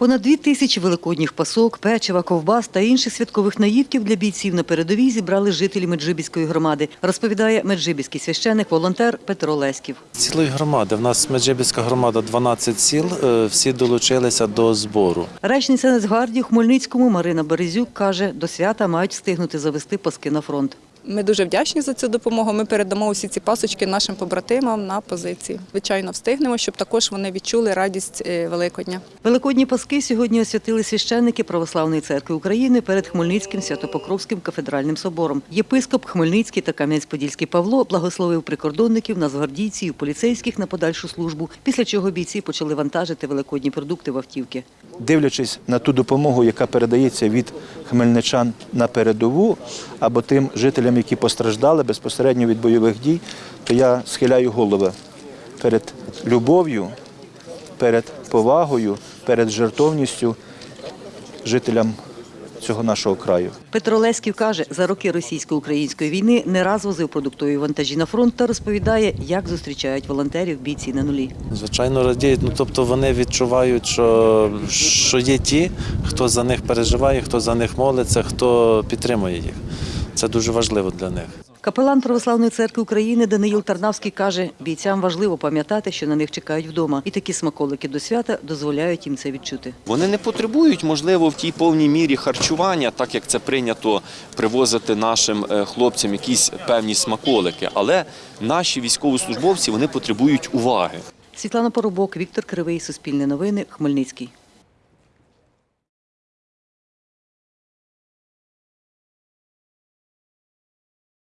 Понад дві тисячі великодніх пасок, печива, ковбас та інших святкових наїдків для бійців на передовій зібрали жителі Меджибіської громади, розповідає меджибіський священик, волонтер Петро Леськів. Цілої громади. В нас Меджибіська громада 12 сіл. е, Всі долучилися до збору. Речниця Нацгвардії у Хмельницькому Марина Березюк каже, до свята мають встигнути завести паски на фронт. Ми дуже вдячні за цю допомогу. Ми передамо усі ці пасочки нашим побратимам на позиції. Звичайно, встигнемо, щоб також вони відчули радість е, Великодня. Великодні паски сьогодні освятили священники Православної церкви України перед Хмельницьким Святопокровським кафедральним собором. Єпископ Хмельницький та Кам'янець-Подільський Павло благословив прикордонників, нацгвардійців, поліцейських на подальшу службу, після чого бійці почали вантажити великодні продукти в автівки. Дивлячись на ту допомогу, яка передається від хмельничан на передову або тим жителям, які постраждали безпосередньо від бойових дій, то я схиляю голови перед любов'ю, перед повагою, перед жертовністю жителям цього нашого краю. Петро Леськів каже, за роки російсько-української війни не раз возив продуктові вантажі на фронт та розповідає, як зустрічають волонтерів бійці на нулі. Звичайно, радіють. Ну тобто вони відчувають, що, що є ті, хто за них переживає, хто за них молиться, хто підтримує їх. Це дуже важливо для них. Капелан Православної церкви України Даниїл Тарнавський каже, бійцям важливо пам'ятати, що на них чекають вдома, і такі смаколики до свята дозволяють їм це відчути. Вони не потребують, можливо, в тій повній мірі харчування, так як це прийнято привозити нашим е, хлопцям якісь певні смаколики. Але наші військовослужбовці вони потребують уваги. Світлана Поробок, Віктор Кривий, Суспільне новини, Хмельницький.